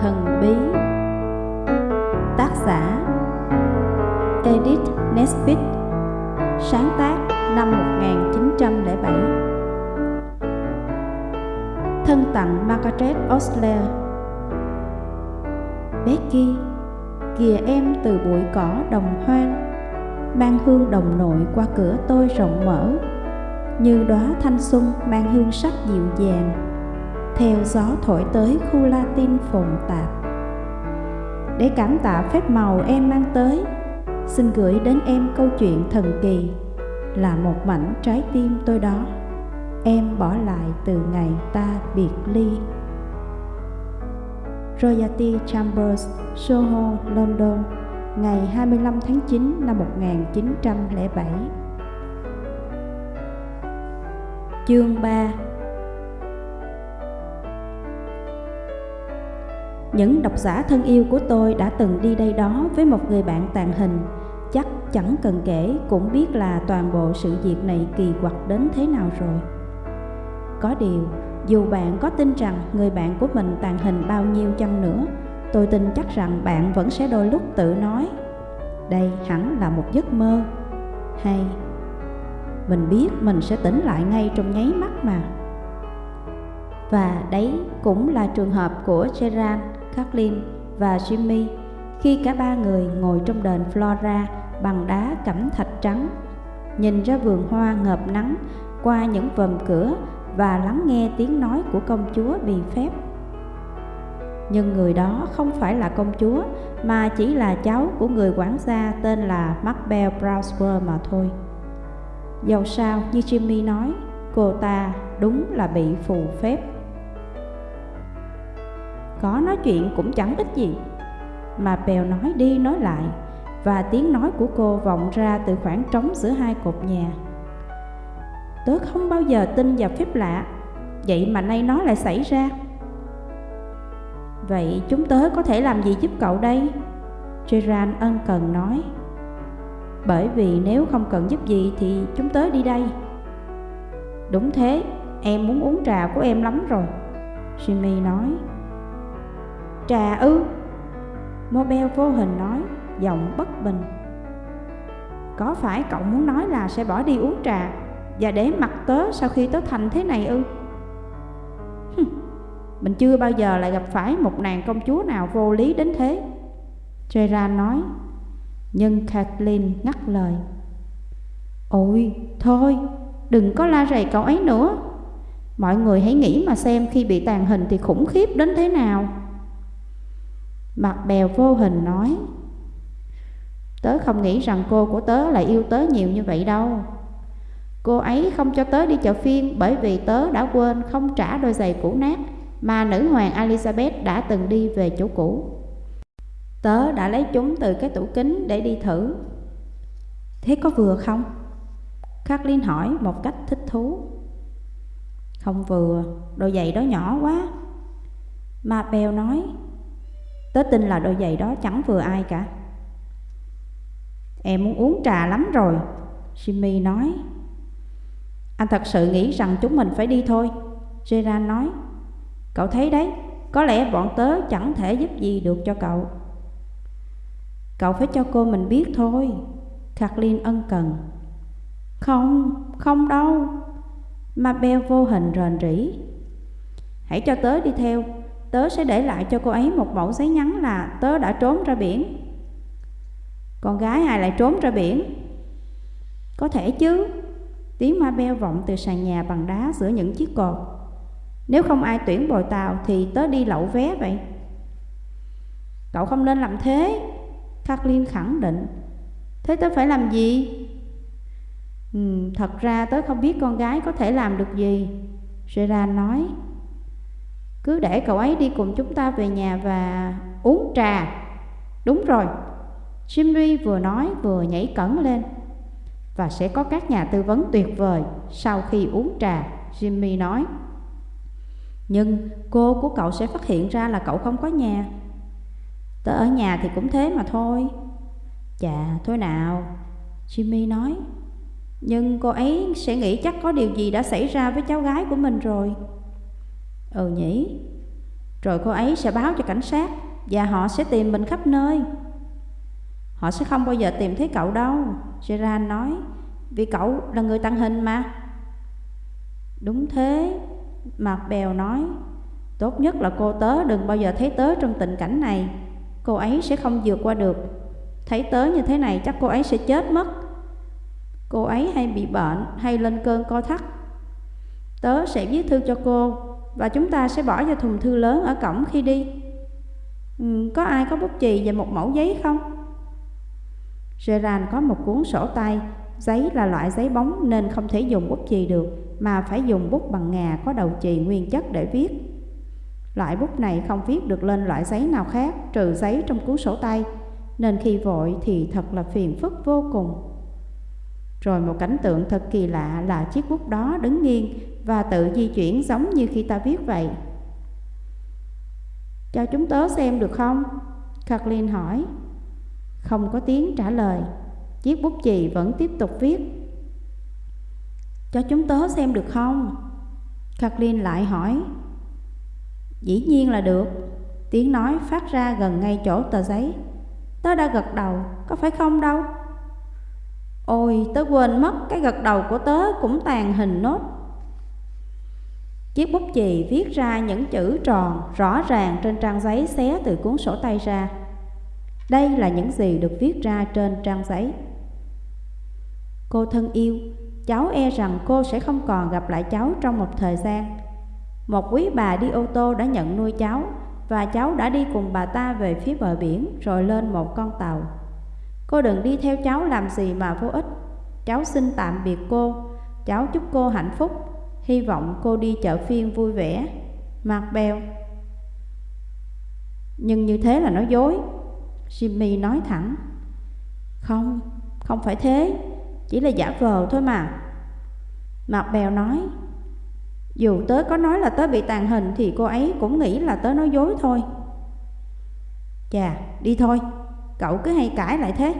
thần bí. Tác giả Edith Nesbit Sáng tác năm 1907 Thân tặng Margaret Osler. Becky, kìa em từ bụi cỏ đồng hoang Mang hương đồng nội qua cửa tôi rộng mở Như đóa thanh xuân mang hương sắc dịu dàng. Theo gió thổi tới khu Latin phồn tạp. Để cảm tạ phép màu em mang tới Xin gửi đến em câu chuyện thần kỳ Là một mảnh trái tim tôi đó. Em bỏ lại từ ngày ta biệt ly. Royalty Chambers, Soho, London Ngày 25 tháng 9 năm 1907 Chương 3 Những độc giả thân yêu của tôi đã từng đi đây đó với một người bạn tàn hình. Chắc chẳng cần kể cũng biết là toàn bộ sự việc này kỳ quặc đến thế nào rồi. Có điều, dù bạn có tin rằng người bạn của mình tàn hình bao nhiêu chăng nữa Tôi tin chắc rằng bạn vẫn sẽ đôi lúc tự nói Đây hẳn là một giấc mơ. Hay Mình biết mình sẽ tỉnh lại ngay trong nháy mắt mà. Và đấy cũng là trường hợp của Gerard, Kathleen và Jimmy Khi cả ba người ngồi trong đền Flora bằng đá cẩm thạch trắng Nhìn ra vườn hoa ngợp nắng qua những vòm cửa và lắng nghe tiếng nói của công chúa bị phép nhưng người đó không phải là công chúa mà chỉ là cháu của người quản gia tên là Macbeth Browser mà thôi. Dầu sao như Jimmy nói, cô ta đúng là bị phù phép. Có nói chuyện cũng chẳng ích gì, mà Bèo nói đi nói lại, và tiếng nói của cô vọng ra từ khoảng trống giữa hai cột nhà. Tớ không bao giờ tin vào phép lạ, vậy mà nay nó lại xảy ra. Vậy chúng tớ có thể làm gì giúp cậu đây? Gerard ân cần nói Bởi vì nếu không cần giúp gì thì chúng tớ đi đây Đúng thế, em muốn uống trà của em lắm rồi Jimmy nói Trà ư? Mobile vô hình nói, giọng bất bình. Có phải cậu muốn nói là sẽ bỏ đi uống trà Và để mặt tớ sau khi tớ thành thế này ư? Mình chưa bao giờ lại gặp phải một nàng công chúa nào vô lý đến thế. Gerard nói Nhưng Kathleen ngắt lời. Ôi, thôi, đừng có la rầy cậu ấy nữa. Mọi người hãy nghĩ mà xem khi bị tàn hình thì khủng khiếp đến thế nào. Mặt bèo vô hình nói Tớ không nghĩ rằng cô của tớ lại yêu tớ nhiều như vậy đâu Cô ấy không cho tớ đi chợ phiên bởi vì tớ đã quên không trả đôi giày cũ nát mà nữ hoàng Elizabeth đã từng đi về chỗ cũ. Tớ đã lấy chúng từ cái tủ kính để đi thử. Thế có vừa không? Kathleen hỏi một cách thích thú. Không vừa, đôi giày đó nhỏ quá. Mà bèo nói, tớ tin là đôi giày đó chẳng vừa ai cả. Em muốn uống trà lắm rồi, Jimmy nói. Anh thật sự nghĩ rằng chúng mình phải đi thôi, Gerard nói. Cậu thấy đấy, có lẽ bọn tớ chẳng thể giúp gì được cho cậu. Cậu phải cho cô mình biết thôi, Kathleen ân cần. Không, không đâu. Mabel vô hình rền rỉ. Hãy cho tớ đi theo, tớ sẽ để lại cho cô ấy một mẫu giấy nhắn là tớ đã trốn ra biển. Con gái ai lại trốn ra biển? Có thể chứ. Tiếng ma beo vọng từ sàn nhà bằng đá giữa những chiếc cột. Nếu không ai tuyển bồi tàu thì tớ đi lậu vé vậy Cậu không nên làm thế Kathleen khẳng định Thế tớ phải làm gì? Ừ, thật ra tớ không biết con gái có thể làm được gì Gerard nói cứ để cậu ấy đi cùng chúng ta về nhà và uống trà. Đúng rồi. Jimmy vừa nói vừa nhảy cẩn lên. Và sẽ có các nhà tư vấn tuyệt vời sau khi uống trà Jimmy nói. Nhưng cô của cậu sẽ phát hiện ra là cậu không có nhà. Tớ ở nhà thì cũng thế mà thôi. Chà, thôi nào Jimmy nói. Nhưng cô ấy sẽ nghĩ chắc có điều gì đã xảy ra với cháu gái của mình rồi. Ừ nhỉ Rồi cô ấy sẽ báo cho cảnh sát và họ sẽ tìm mình khắp nơi. Họ sẽ không bao giờ tìm thấy cậu đâu, Gerard nói, vì cậu là người tăng hình mà. Đúng thế, Mạc Bèo nói, tốt nhất là cô tớ đừng bao giờ thấy tớ trong tình cảnh này, cô ấy sẽ không vượt qua được. Thấy tớ như thế này chắc cô ấy sẽ chết mất. Cô ấy hay bị bệnh hay lên cơn co thắt. Tớ sẽ viết thư cho cô và chúng ta sẽ bỏ vào thùng thư lớn ở cổng khi đi. Ừ, có ai có bút chì và một mẫu giấy không? Gerard có một cuốn sổ tay, giấy là loại giấy bóng nên không thể dùng bút chì được, mà phải dùng bút bằng ngà có đầu chì nguyên chất để viết. Loại bút này không viết được lên loại giấy nào khác trừ giấy trong cuốn sổ tay, nên khi vội thì thật là phiền phức vô cùng. Rồi một cảnh tượng thật kỳ lạ là chiếc bút đó đứng nghiêng và tự di chuyển giống như khi ta viết vậy. Cho chúng tớ xem được không? Kathleen hỏi. Không có tiếng trả lời. Chiếc bút chì vẫn tiếp tục viết. Cho chúng tớ xem được không? Kathleen lại hỏi. Dĩ nhiên là được. Tiếng nói phát ra gần ngay chỗ tờ giấy. Tớ đã gật đầu, có phải không đâu? Ôi, tớ quên mất cái gật đầu của tớ cũng tàn hình nốt. Chiếc bút chì viết ra những chữ tròn rõ ràng trên trang giấy xé từ cuốn sổ tay ra. Đây là những gì được viết ra trên trang giấy. Cô thân yêu, cháu e rằng cô sẽ không còn gặp lại cháu trong một thời gian. Một quý bà đi ô tô đã nhận nuôi cháu và cháu đã đi cùng bà ta về phía bờ biển rồi lên một con tàu. Cô đừng đi theo cháu làm gì mà vô ích. Cháu xin tạm biệt cô, cháu chúc cô hạnh phúc, hy vọng cô đi chợ phiên vui vẻ. Mặt bèo. Nhưng như thế là nói dối. Jimmy nói thẳng. Không, không phải thế, chỉ là giả vờ thôi mà. Mặt bèo nói. Dù tớ có nói là tớ bị tàn hình thì cô ấy cũng nghĩ là tớ nói dối thôi. Chà, đi thôi, cậu cứ hay cãi lại thế.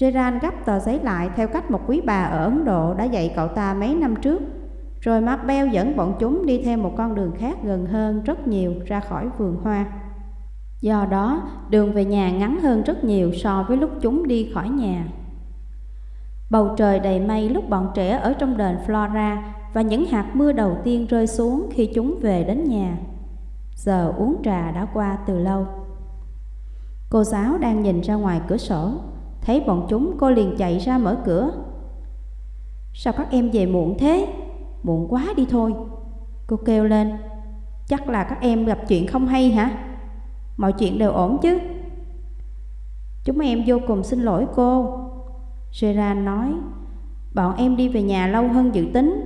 Gerard gấp tờ giấy lại theo cách một quý bà ở Ấn Độ đã dạy cậu ta mấy năm trước. Rồi Marbell dẫn bọn chúng đi theo một con đường khác gần hơn rất nhiều ra khỏi vườn hoa. Do đó, đường về nhà ngắn hơn rất nhiều so với lúc chúng đi khỏi nhà. Bầu trời đầy mây lúc bọn trẻ ở trong đền Flora và những hạt mưa đầu tiên rơi xuống khi chúng về đến nhà. Giờ uống trà đã qua từ lâu. Cô giáo đang nhìn ra ngoài cửa sổ, thấy bọn chúng cô liền chạy ra mở cửa. Sao các em về muộn thế? Muộn quá đi thôi. Cô kêu lên, chắc là các em gặp chuyện không hay hả? Mọi chuyện đều ổn chứ? Chúng em vô cùng xin lỗi cô. Gerard nói, bọn em đi về nhà lâu hơn dự tính.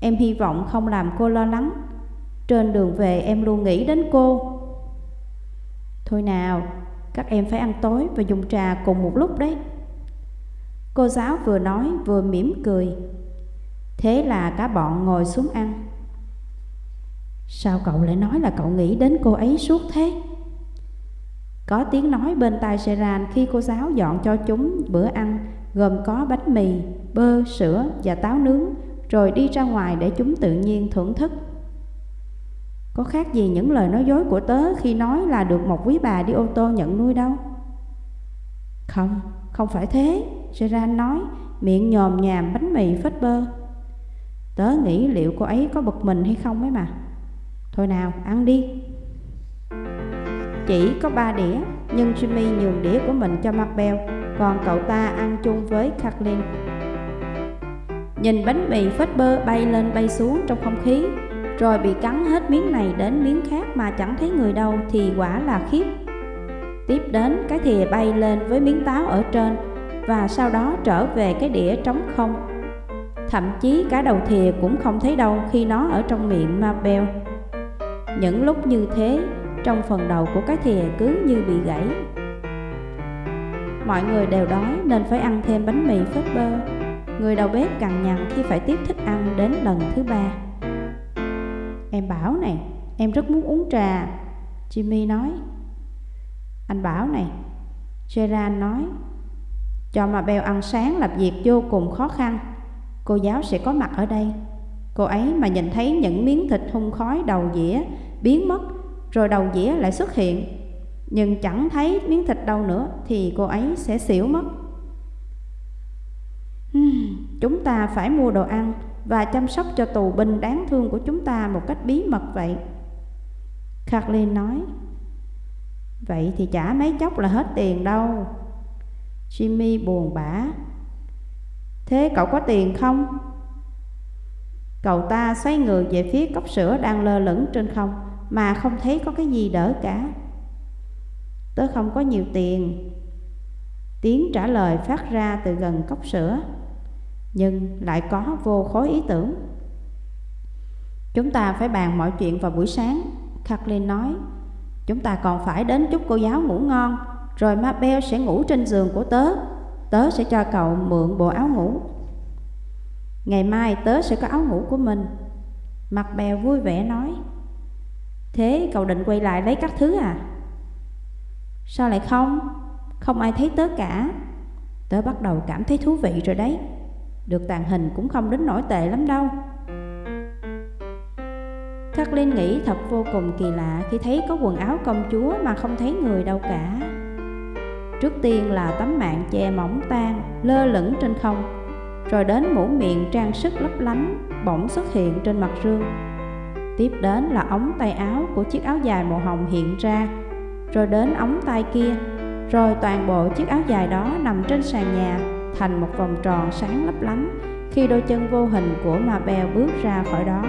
Em hy vọng không làm cô lo lắng. Trên đường về em luôn nghĩ đến cô. Thôi nào, các em phải ăn tối và dùng trà cùng một lúc đấy. Cô giáo vừa nói vừa mỉm cười. Thế là cả bọn ngồi xuống ăn. Sao cậu lại nói là cậu nghĩ đến cô ấy suốt thế? Có tiếng nói bên tai Seran khi cô giáo dọn cho chúng bữa ăn gồm có bánh mì, bơ, sữa và táo nướng rồi đi ra ngoài để chúng tự nhiên thưởng thức. Có khác gì những lời nói dối của tớ khi nói là được một quý bà đi ô tô nhận nuôi đâu. Không, không phải thế, Gerard nói, miệng nhòm nhàm bánh mì phết bơ. Tớ nghĩ liệu cô ấy có bực mình hay không ấy mà. Thôi nào, ăn đi. Chỉ có ba đĩa, nhưng Jimmy nhường đĩa của mình cho Marbell, còn cậu ta ăn chung với Kathleen. Nhìn bánh mì phết bơ bay lên bay xuống trong không khí, rồi bị cắn hết miếng này đến miếng khác mà chẳng thấy người đâu thì quả là khiếp. Tiếp đến cái thìa bay lên với miếng táo ở trên và sau đó trở về cái đĩa trống không. Thậm chí cả đầu thìa cũng không thấy đâu khi nó ở trong miệng ma beo. Những lúc như thế, trong phần đầu của cái thìa cứ như bị gãy. Mọi người đều đói nên phải ăn thêm bánh mì phết bơ. Người đầu bếp cằn nhằn khi phải tiếp thức ăn đến lần thứ ba. Em Bảo này, em rất muốn uống trà. Jimmy nói. Anh Bảo này Gerard nói Cho mà Beo ăn sáng làm việc vô cùng khó khăn. Cô giáo sẽ có mặt ở đây. Cô ấy mà nhìn thấy những miếng thịt hung khói đầu dĩa biến mất, rồi đầu dĩa lại xuất hiện. Nhưng chẳng thấy miếng thịt đâu nữa thì cô ấy sẽ xỉu mất. Chúng ta phải mua đồ ăn và chăm sóc cho tù binh đáng thương của chúng ta một cách bí mật vậy. Kathleen nói, Vậy thì trả mấy chốc là hết tiền đâu. Jimmy buồn bã. Thế cậu có tiền không? Cậu ta xoay người về phía cốc sữa đang lơ lửng trên không mà không thấy có cái gì đỡ cả. Tớ không có nhiều tiền. Tiếng trả lời phát ra từ gần cốc sữa, nhưng lại có vô khối ý tưởng. Chúng ta phải bàn mọi chuyện vào buổi sáng, Kathleen nói. Chúng ta còn phải đến chúc cô giáo ngủ ngon, rồi Mabel sẽ ngủ trên giường của tớ. Tớ sẽ cho cậu mượn bộ áo ngủ. Ngày mai tớ sẽ có áo ngủ của mình Mặt bèo vui vẻ nói Thế cậu định quay lại lấy các thứ à? Sao lại không? Không ai thấy tớ cả Tớ bắt đầu cảm thấy thú vị rồi đấy được tàn hình cũng không đến nổi tệ lắm đâu. Kathleen nghĩ thật vô cùng kỳ lạ khi thấy có quần áo công chúa mà không thấy người đâu cả. Trước tiên là tấm mạng che mỏng tan, lơ lửng trên không rồi đến mũ miệng trang sức lấp lánh bỗng xuất hiện trên mặt rương. Tiếp đến là ống tay áo của chiếc áo dài màu hồng hiện ra, rồi đến ống tay kia, rồi toàn bộ chiếc áo dài đó nằm trên sàn nhà thành một vòng tròn sáng lấp lánh khi đôi chân vô hình của Mabel bước ra khỏi đó.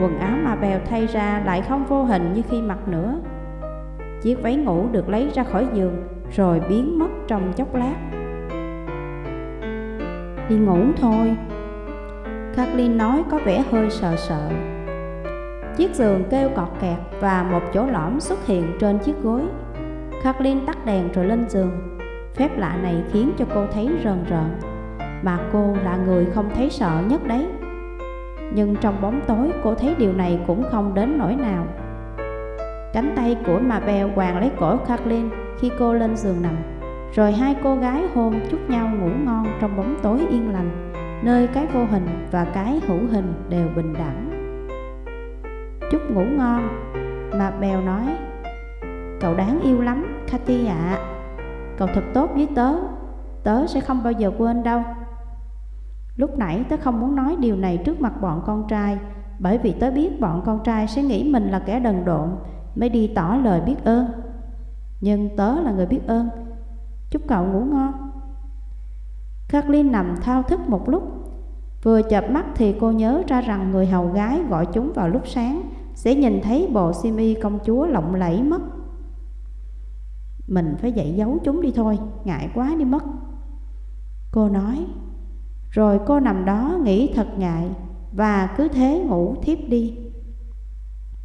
Quần áo Mabel thay ra lại không vô hình như khi mặc nữa. Chiếc váy ngủ được lấy ra khỏi giường rồi biến mất trong chốc lát. Đi ngủ thôi. Kathleen nói có vẻ hơi sợ sợ. Chiếc giường kêu cọt kẹt và một chỗ lõm xuất hiện trên chiếc gối. Kathleen tắt đèn rồi lên giường. Phép lạ này khiến cho cô thấy rờn rợn. Mà cô là người không thấy sợ nhất đấy. Nhưng trong bóng tối cô thấy điều này cũng không đến nỗi nào. Cánh tay của Mabel quàng lấy cổ Kathleen khi cô lên giường nằm. Rồi hai cô gái hôn chúc nhau ngủ ngon trong bóng tối yên lành Nơi cái vô hình và cái hữu hình đều bình đẳng. Chúc ngủ ngon Mà Bèo nói. Cậu đáng yêu lắm, Cathy ạ. à. Cậu thật tốt với tớ. Tớ sẽ không bao giờ quên đâu. Lúc nãy tớ không muốn nói điều này trước mặt bọn con trai, Bởi vì tớ biết bọn con trai sẽ nghĩ mình là kẻ đần độn, Mới đi tỏ lời biết ơn. Nhưng tớ là người biết ơn. Chúc cậu ngủ ngon. Kathleen nằm thao thức một lúc. Vừa chợp mắt thì cô nhớ ra rằng người hầu gái gọi chúng vào lúc sáng, Sẽ nhìn thấy bộ xiêm y công chúa lộng lẫy mất. Mình phải dạy giấu chúng đi thôi, ngại quá đi mất Cô nói Rồi cô nằm đó nghĩ thật ngại Và cứ thế ngủ thiếp đi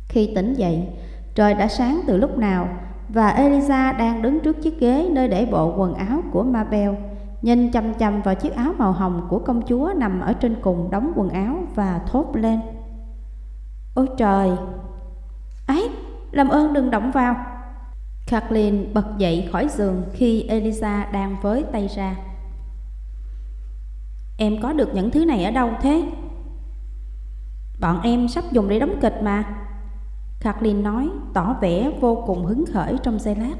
Khi tỉnh dậy, trời đã sáng từ lúc nào và Elisa đang đứng trước chiếc ghế nơi để bộ quần áo của Mabel, nhìn chăm chăm vào chiếc áo màu hồng của công chúa nằm ở trên cùng đóng quần áo và thốt lên. Ôi trời! Ấy, làm ơn đừng động vào! Kathleen bật dậy khỏi giường khi Elisa đang với tay ra. Em có được những thứ này ở đâu thế? Bọn em sắp dùng để đóng kịch mà. Kathleen nói, tỏ vẻ vô cùng hứng khởi trong giây lát.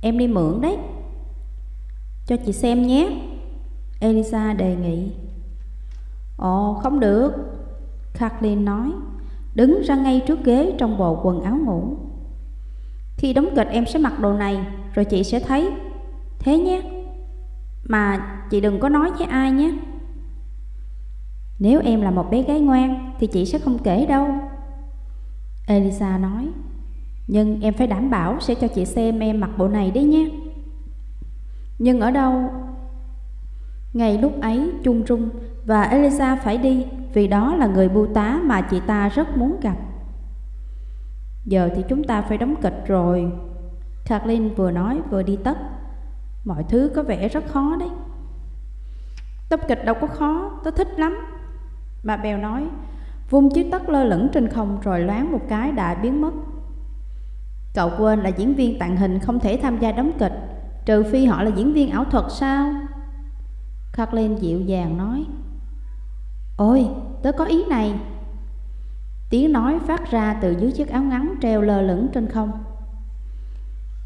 Em đi mượn đấy. Cho chị xem nhé. Elisa đề nghị. Ồ, không được. Kathleen nói, Đứng ra ngay trước ghế trong bộ quần áo ngủ. Khi đóng kịch em sẽ mặc đồ này, Rồi chị sẽ thấy. Thế nhé. Mà chị đừng có nói với ai nhé. Nếu em là một bé gái ngoan, Thì chị sẽ không kể đâu. Elisa nói. Nhưng em phải đảm bảo sẽ cho chị xem em mặc bộ này đấy nhé. Nhưng ở đâu? Ngay lúc ấy, Chung Trung và Elisa phải đi Vì đó là người bưu tá mà chị ta rất muốn gặp. Giờ thì chúng ta phải đóng kịch rồi. Kathleen vừa nói vừa đi tất. Mọi thứ có vẻ rất khó đấy. Tập kịch đâu có khó, tôi thích lắm. Bà Bèo nói Vung chiếc tất lơ lửng trên không rồi loáng một cái đã biến mất. Cậu quên là diễn viên tàng hình không thể tham gia đóng kịch Trừ phi họ là diễn viên ảo thuật sao? Kathleen dịu dàng nói Ôi, tớ có ý này. Tiếng nói phát ra từ dưới chiếc áo ngắn treo lơ lửng trên không.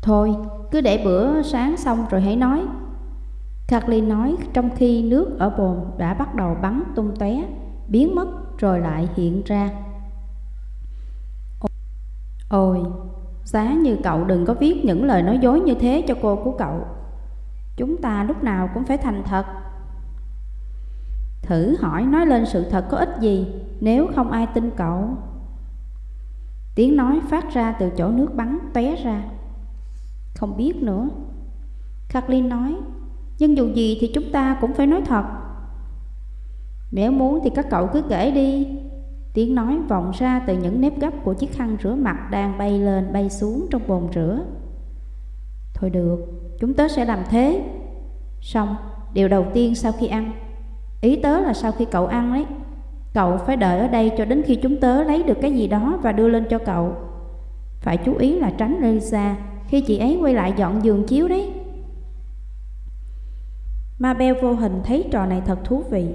Thôi, cứ để bữa sáng xong rồi hãy nói. Kathleen nói trong khi nước ở bồn đã bắt đầu bắn tung tóe Biến mất rồi lại hiện ra. Ôi, giá như cậu đừng có viết những lời nói dối như thế cho cô của cậu. Chúng ta lúc nào cũng phải thành thật. Thử hỏi nói lên sự thật có ích gì nếu không ai tin cậu? Tiếng nói phát ra từ chỗ nước bắn tóe ra. Không biết nữa. Kathleen nói Nhưng dù gì thì chúng ta cũng phải nói thật. Nếu muốn thì các cậu cứ kể đi. Tiếng nói vọng ra từ những nếp gấp của chiếc khăn rửa mặt đang bay lên bay xuống trong bồn rửa. Thôi được, chúng tớ sẽ làm thế. Xong, điều đầu tiên sau khi ăn Ý tớ là sau khi cậu ăn đấy Cậu phải đợi ở đây cho đến khi chúng tớ lấy được cái gì đó và đưa lên cho cậu Phải chú ý là tránh Lisa khi chị ấy quay lại dọn giường chiếu đấy Mabel vô hình thấy trò này thật thú vị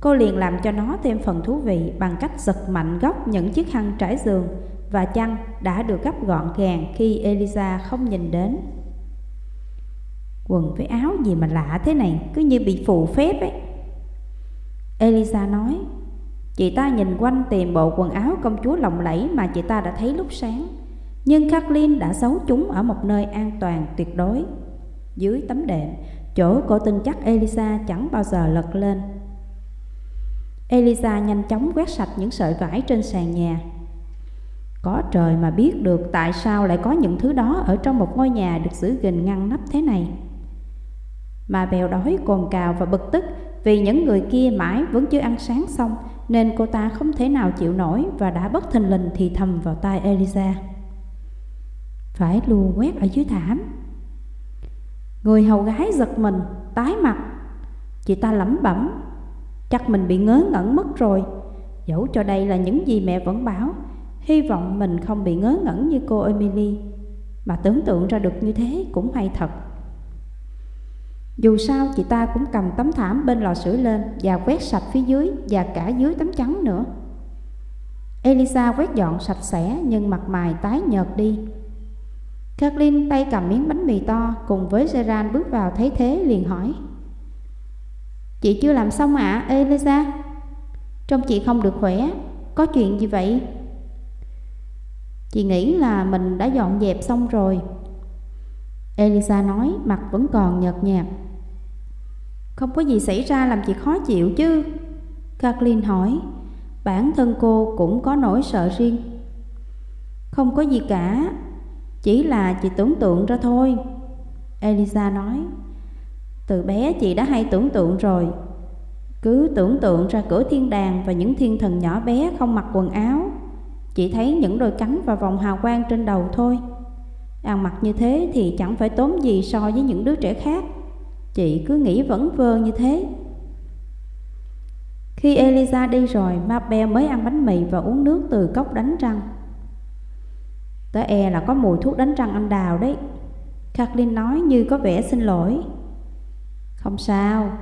Cô liền làm cho nó thêm phần thú vị bằng cách giật mạnh góc những chiếc khăn trải giường và chăn đã được gấp gọn gàng khi Elisa không nhìn đến. Quần với áo gì mà lạ thế này, cứ như bị phù phép ấy. Elisa nói, chị ta nhìn quanh tìm bộ quần áo công chúa lộng lẫy mà chị ta đã thấy lúc sáng. Nhưng Kathleen đã giấu chúng ở một nơi an toàn tuyệt đối. Dưới tấm đệm, chỗ cô tin chắc Elisa chẳng bao giờ lật lên. Elisa nhanh chóng quét sạch những sợi vải trên sàn nhà. Có trời mà biết được tại sao lại có những thứ đó ở trong một ngôi nhà được giữ gìn ngăn nắp thế này. Mà bèo đói cồn cào và bực tức vì những người kia mãi vẫn chưa ăn sáng xong nên cô ta không thể nào chịu nổi và đã bất thình lình thì thầm vào tai Eliza Phải lùa quét ở dưới thảm. Người hầu gái giật mình, tái mặt. Chị ta lẩm bẩm Chắc mình bị ngớ ngẩn mất rồi Dẫu cho đây là những gì mẹ vẫn bảo Hy vọng mình không bị ngớ ngẩn như cô Emily Mà tưởng tượng ra được như thế cũng hay thật dù sao chị ta cũng cầm tấm thảm bên lò sưởi lên Và quét sạch phía dưới và cả dưới tấm trắng nữa. Elisa quét dọn sạch sẽ nhưng mặt mày tái nhợt đi. Kathleen tay cầm miếng bánh mì to cùng với Gerard bước vào thấy thế liền hỏi Chị chưa làm xong ạ, à, Elisa? Trông chị không được khỏe Có chuyện gì vậy? Chị nghĩ là mình đã dọn dẹp xong rồi. Elisa nói mặt vẫn còn nhợt nhạt. Không có gì xảy ra làm chị khó chịu chứ. Kathleen hỏi, Bản thân cô cũng có nỗi sợ riêng. Không có gì cả, Chỉ là chị tưởng tượng ra thôi. Elisa nói, từ bé chị đã hay tưởng tượng rồi. Cứ tưởng tượng ra cửa thiên đàng và những thiên thần nhỏ bé không mặc quần áo. Chị thấy những đôi cánh và vòng hào quang trên đầu thôi. Ăn mặc như thế thì chẳng phải tốn gì so với những đứa trẻ khác. Chị cứ nghĩ vẫn vơ như thế. Khi Eliza đi rồi, Mabel mới ăn bánh mì và uống nước từ cốc đánh răng. Tớ e là có mùi thuốc đánh răng anh đào đấy Kathleen nói như có vẻ xin lỗi. Không sao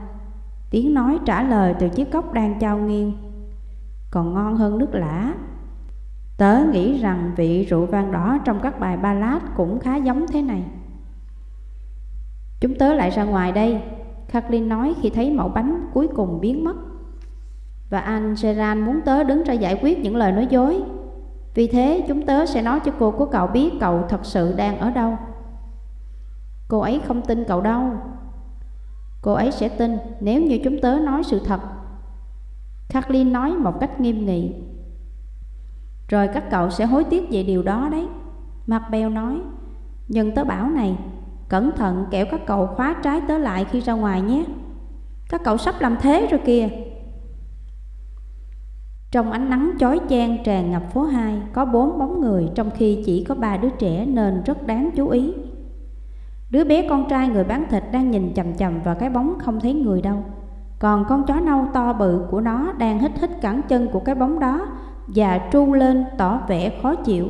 Tiếng nói trả lời từ chiếc cốc đang trao nghiêng Còn ngon hơn nước lã. Tớ nghĩ rằng vị rượu vang đỏ trong các bài ballad cũng khá giống thế này. Chúng tớ lại ra ngoài đây. Kathleen nói khi thấy mẫu bánh cuối cùng biến mất. Và anh Gerard muốn tớ đứng ra giải quyết những lời nói dối. Vì thế, chúng tớ sẽ nói cho cô của cậu biết cậu thật sự đang ở đâu. Cô ấy không tin cậu đâu. Cô ấy sẽ tin nếu như chúng tớ nói sự thật. Kathleen nói một cách nghiêm nghị. Rồi các cậu sẽ hối tiếc về điều đó đấy. Mabel nói, Nhưng tớ bảo này Cẩn thận kẻo các cậu khóa trái tớ lại khi ra ngoài nhé. Các cậu sắp làm thế rồi kìa. Trong ánh nắng chói chang tràn ngập phố 2 Có bốn bóng người, trong khi chỉ có ba đứa trẻ nên rất đáng chú ý. Đứa bé con trai người bán thịt đang nhìn chầm chầm vào cái bóng không thấy người đâu. Còn con chó nâu to bự của nó đang hít hít cẳng chân của cái bóng đó Và tru lên tỏ vẻ khó chịu.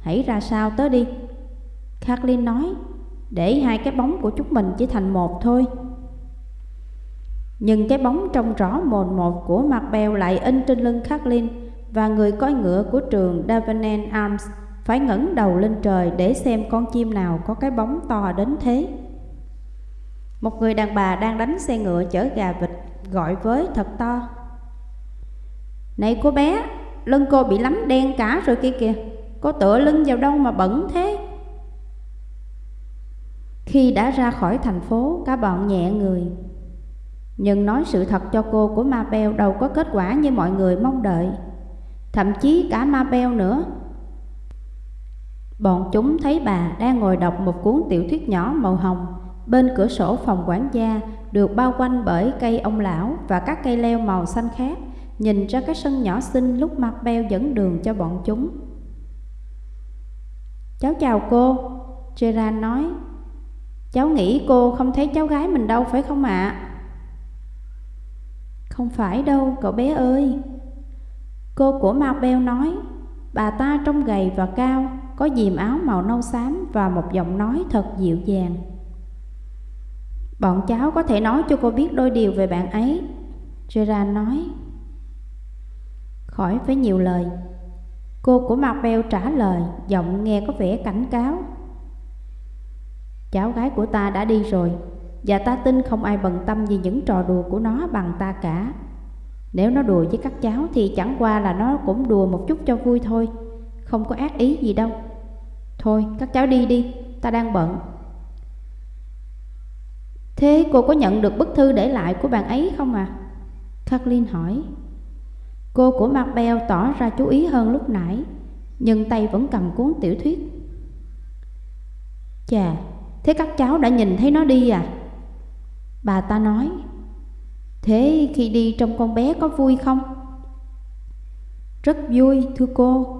Hãy ra sao tới đi? Kathleen nói Để hai cái bóng của chúng mình chỉ thành một thôi Nhưng cái bóng trông rõ mồn một của mặt bèo lại in trên lưng Kathleen và người coi ngựa của trường Davenant Arms phải ngẩng đầu lên trời để xem con chim nào có cái bóng to đến thế. Một người đàn bà đang đánh xe ngựa chở gà vịt gọi với thật to. Này cô bé, lưng cô bị lắm đen cả rồi kia kìa, cô tựa lưng vào đâu mà bẩn thế? Khi đã ra khỏi thành phố, cả bọn nhẹ người. Nhưng nói sự thật cho cô của Mabel đâu có kết quả như mọi người mong đợi. Thậm chí cả Mabel nữa. Bọn chúng thấy bà đang ngồi đọc một cuốn tiểu thuyết nhỏ màu hồng bên cửa sổ phòng quản gia được bao quanh bởi cây ông lão và các cây leo màu xanh khác, nhìn ra cái sân nhỏ xinh lúc Mabel dẫn đường cho bọn chúng. Cháu chào cô, Gerard nói Cháu nghĩ cô không thấy cháu gái mình đâu, phải không ạ? À? Không phải đâu, cậu bé ơi Cô của Mabel nói, Bà ta trông gầy và cao, Có dìm áo màu nâu xám Và một giọng nói thật dịu dàng Bọn cháu có thể nói cho cô biết đôi điều về bạn ấy, Gerard nói Khỏi phải nhiều lời, Cô của Mabel trả lời, Giọng nghe có vẻ cảnh cáo Cháu gái của ta đã đi rồi Và ta tin không ai bận tâm vì những trò đùa của nó bằng ta cả. Nếu nó đùa với các cháu thì chẳng qua là nó cũng đùa một chút cho vui thôi Không có ác ý gì đâu. Thôi các cháu đi đi, ta đang bận. Thế cô có nhận được bức thư để lại của bạn ấy không à? Kathleen hỏi. Cô của marbel tỏ ra chú ý hơn lúc nãy Nhưng tay vẫn cầm cuốn tiểu thuyết. Chà, Thế các cháu đã nhìn thấy nó đi à? Bà ta nói, Thế khi đi trong con bé có vui không? Rất vui, thưa cô,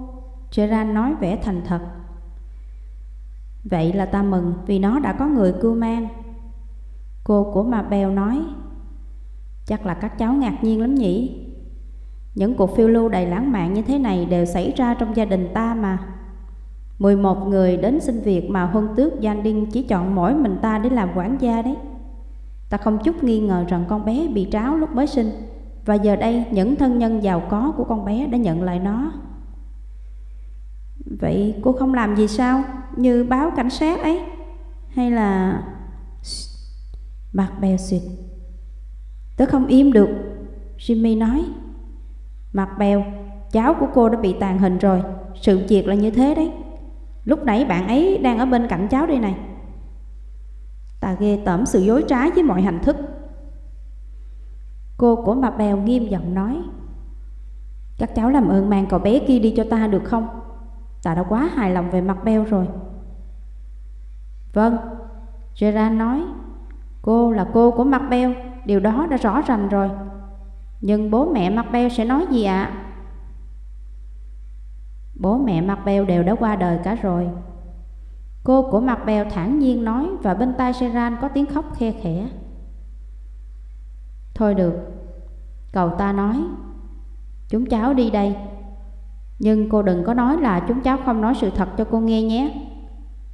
Gerard nói vẻ thành thật Vậy là ta mừng vì nó đã có người cưu mang Cô của Mabel nói, Chắc là các cháu ngạc nhiên lắm nhỉ Những cuộc phiêu lưu đầy lãng mạn như thế này đều xảy ra trong gia đình ta mà 11 người đến xin việc mà huân tước, Giang Đinh chỉ chọn mỗi mình ta để làm quản gia đấy. Ta không chút nghi ngờ rằng con bé bị tráo lúc mới sinh, và giờ đây những thân nhân giàu có của con bé đã nhận lại nó. Vậy cô không làm gì sao? Như báo cảnh sát ấy? Hay là... Mặt bèo xịt Tớ không im được, Jimmy nói Mặt bèo, Cháu của cô đã bị tàn hình rồi, Sự việc là như thế đấy Lúc nãy bạn ấy đang ở bên cạnh cháu đây này. Ta ghê tởm sự dối trá với mọi hành thức. Cô của bà Bèo nghiêm giọng nói, Các cháu làm ơn mang cậu bé kia đi cho ta được không? Ta đã quá hài lòng về mặt Bèo rồi. Vâng Gerard nói, Cô là cô của mặt Bèo, Điều đó đã rõ ràng rồi. Nhưng bố mẹ mặt Bèo sẽ nói gì ạ? à? Bố mẹ Mặt Bèo đều đã qua đời cả rồi. Cô của Mặt Bèo thản nhiên nói Và bên tai Seran có tiếng khóc khe khẽ. Thôi được, Cậu ta nói, Chúng cháu đi đây. Nhưng cô đừng có nói là chúng cháu không nói sự thật cho cô nghe nhé.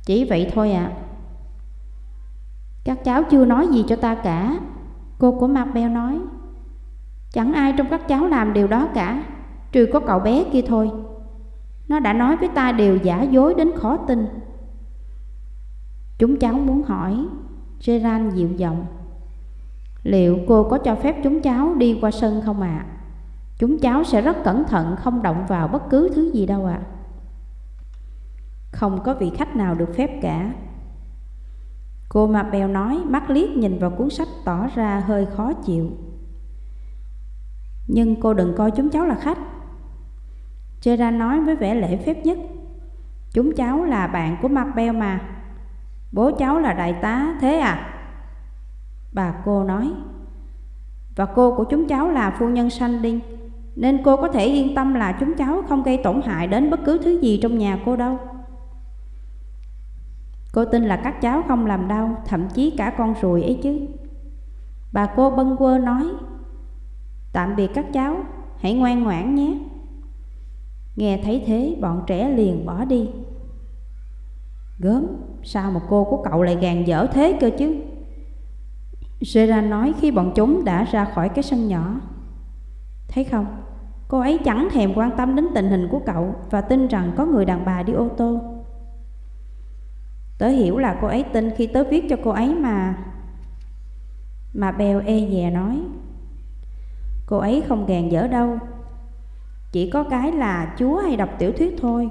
Chỉ vậy thôi ạ. À. Các cháu chưa nói gì cho ta cả, Cô của Mặt Bèo nói. Chẳng ai trong các cháu làm điều đó cả, Trừ có cậu bé kia thôi nó đã nói với ta điều giả dối đến khó tin Chúng cháu muốn hỏi, Gerard dịu giọng, Liệu cô có cho phép chúng cháu đi qua sân không ạ? À? Chúng cháu sẽ rất cẩn thận, không động vào bất cứ thứ gì đâu ạ à. Không có vị khách nào được phép cả Cô Mabel nói, mắt liếc nhìn vào cuốn sách tỏ ra hơi khó chịu Nhưng cô đừng coi chúng cháu là khách Chera nói với vẻ lễ phép nhất, Chúng cháu là bạn của Macbeth mà. Bố cháu là đại tá, thế à? Bà cô nói, Và cô của chúng cháu là phu nhân Sandy Nên cô có thể yên tâm là chúng cháu không gây tổn hại đến bất cứ thứ gì trong nhà cô đâu. Cô tin là các cháu không làm đau, Thậm chí cả con ruồi ấy chứ. Bà cô bâng quơ nói, Tạm biệt các cháu, Hãy ngoan ngoãn nhé. Nghe thấy thế, bọn trẻ liền bỏ đi. Gớm, Sao mà cô của cậu lại gàn dở thế cơ chứ? Sera nói khi bọn chúng đã ra khỏi cái sân nhỏ. Thấy không, Cô ấy chẳng thèm quan tâm đến tình hình của cậu Và tin rằng có người đàn bà đi ô tô. Tớ hiểu là cô ấy tin khi tớ viết cho cô ấy mà. Mà Bèo e dè nói, Cô ấy không gàn dở đâu. Chỉ có cái là chúa hay đọc tiểu thuyết thôi.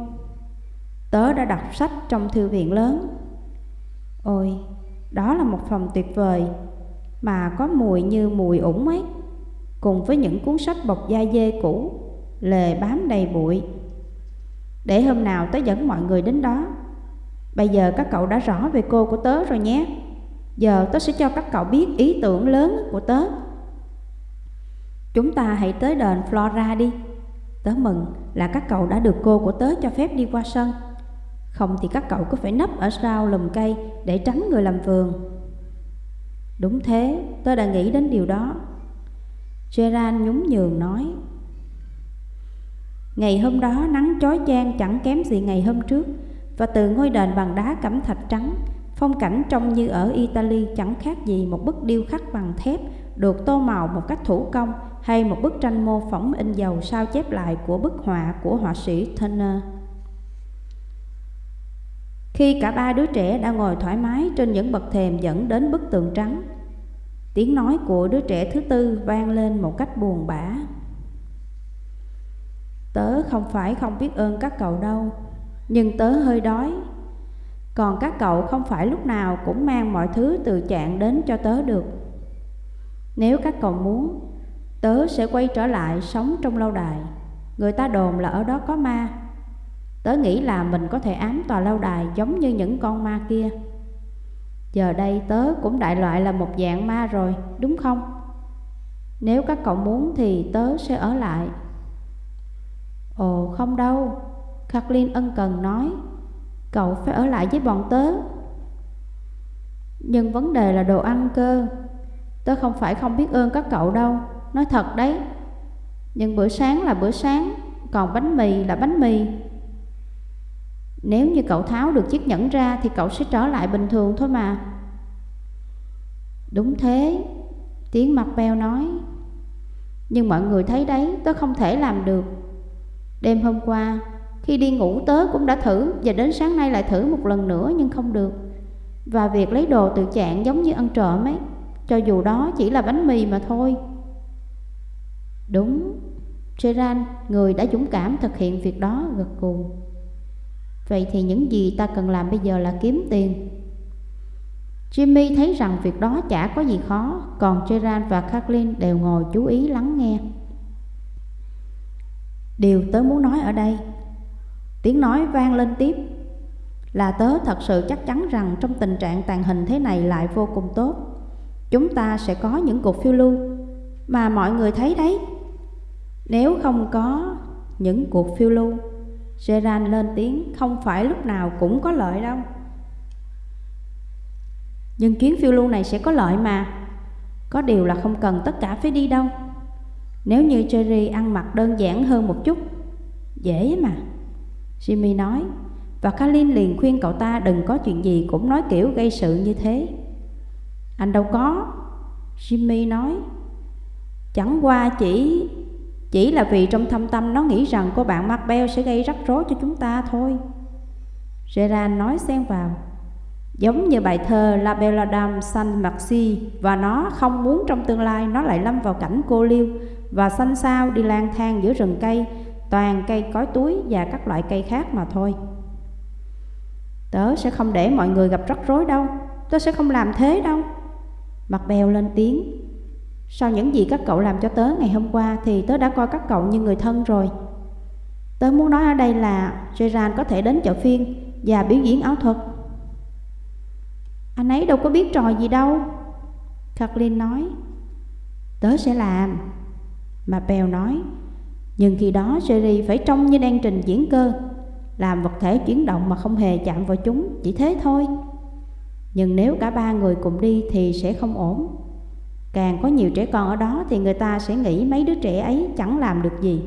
Tớ đã đọc sách trong thư viện lớn. Ôi, đó là một phòng tuyệt vời Mà có mùi như mùi ủng ấy Cùng với những cuốn sách bọc da dê cũ Lề bám đầy bụi. Để hôm nào tớ dẫn mọi người đến đó. Bây giờ các cậu đã rõ về cô của tớ rồi nhé. Giờ tớ sẽ cho các cậu biết ý tưởng lớn của tớ. Chúng ta hãy tới đền Flora đi. Tớ mừng là các cậu đã được cô của tớ cho phép đi qua sân. Không thì các cậu cứ phải nấp ở sau lùm cây để tránh người làm vườn. Đúng thế, tớ đã nghĩ đến điều đó. Gerard nhún nhường nói Ngày hôm đó nắng chói chang chẳng kém gì ngày hôm trước Và từ ngôi đền bằng đá cẩm thạch trắng Phong cảnh trông như ở Italy chẳng khác gì một bức điêu khắc bằng thép được tô màu một cách thủ công hay một bức tranh mô phỏng in dầu sao chép lại của bức họa của họa sĩ Turner. Khi cả ba đứa trẻ đã ngồi thoải mái trên những bậc thềm dẫn đến bức tường trắng, tiếng nói của đứa trẻ thứ tư vang lên một cách buồn bã. Tớ không phải không biết ơn các cậu đâu, nhưng tớ hơi đói. Còn các cậu không phải lúc nào cũng mang mọi thứ từ trạng đến cho tớ được. Nếu các cậu muốn, tớ sẽ quay trở lại sống trong lâu đài. Người ta đồn là ở đó có ma. Tớ nghĩ là mình có thể ám tòa lâu đài giống như những con ma kia. Giờ đây tớ cũng đại loại là một dạng ma rồi, đúng không? Nếu các cậu muốn thì tớ sẽ ở lại. Ồ không đâu, Kathleen ân cần nói, cậu phải ở lại với bọn tớ. Nhưng vấn đề là đồ ăn cơ, Tớ không phải không biết ơn các cậu đâu. Nói thật đấy. Nhưng bữa sáng là bữa sáng, Còn bánh mì là bánh mì. Nếu như cậu tháo được chiếc nhẫn ra Thì cậu sẽ trở lại bình thường thôi mà. Đúng thế, Tiếng mặt beo nói. Nhưng mọi người thấy đấy, Tớ không thể làm được. Đêm hôm qua, Khi đi ngủ tớ cũng đã thử Và đến sáng nay lại thử một lần nữa nhưng không được. Và việc lấy đồ từ chạng giống như ăn trộm ấy cho dù đó chỉ là bánh mì mà thôi. Đúng seran người đã dũng cảm thực hiện việc đó, gật gù. Vậy thì những gì ta cần làm bây giờ là kiếm tiền. Jimmy thấy rằng việc đó chả có gì khó, Còn Gerard và Kathleen đều ngồi chú ý lắng nghe. Điều tớ muốn nói ở đây, Tiếng nói vang lên tiếp, Là tớ thật sự chắc chắn rằng trong tình trạng tàn hình thế này lại vô cùng tốt chúng ta sẽ có những cuộc phiêu lưu mà mọi người thấy đấy. Nếu không có những cuộc phiêu lưu, Gerard lên tiếng không phải lúc nào cũng có lợi đâu. Nhưng chuyến phiêu lưu này sẽ có lợi mà. Có điều là không cần tất cả phải đi đâu. Nếu như Jerry ăn mặc đơn giản hơn một chút, dễ mà. Jimmy nói, và Kalin liền khuyên cậu ta đừng có chuyện gì cũng nói kiểu gây sự như thế. Anh đâu có. Jimmy nói, Chẳng qua chỉ Chỉ là vì trong thâm tâm nó nghĩ rằng cô bạn Macbeth sẽ gây rắc rối cho chúng ta thôi. Gerard nói xen vào, Giống như bài thơ La Belle Dame Saint Maxi Và nó không muốn trong tương lai nó lại lâm vào cảnh cô liêu Và xanh sao đi lang thang giữa rừng cây, Toàn cây cối túi và các loại cây khác mà thôi. Tớ sẽ không để mọi người gặp rắc rối đâu, Tớ sẽ không làm thế đâu. Mặt bèo lên tiếng. Sau những gì các cậu làm cho tớ ngày hôm qua Thì tớ đã coi các cậu như người thân rồi. Tớ muốn nói ở đây là Gerard có thể đến chợ phiên Và biểu diễn ảo thuật. Anh ấy đâu có biết trò gì đâu, Kathleen nói. Tớ sẽ làm Mà Bèo nói. Nhưng khi đó Jerry phải trông như đang trình diễn cơ, Làm vật thể chuyển động mà không hề chạm vào chúng, Chỉ thế thôi nhưng nếu cả ba người cùng đi thì sẽ không ổn. Càng có nhiều trẻ con ở đó thì người ta sẽ nghĩ mấy đứa trẻ ấy chẳng làm được gì.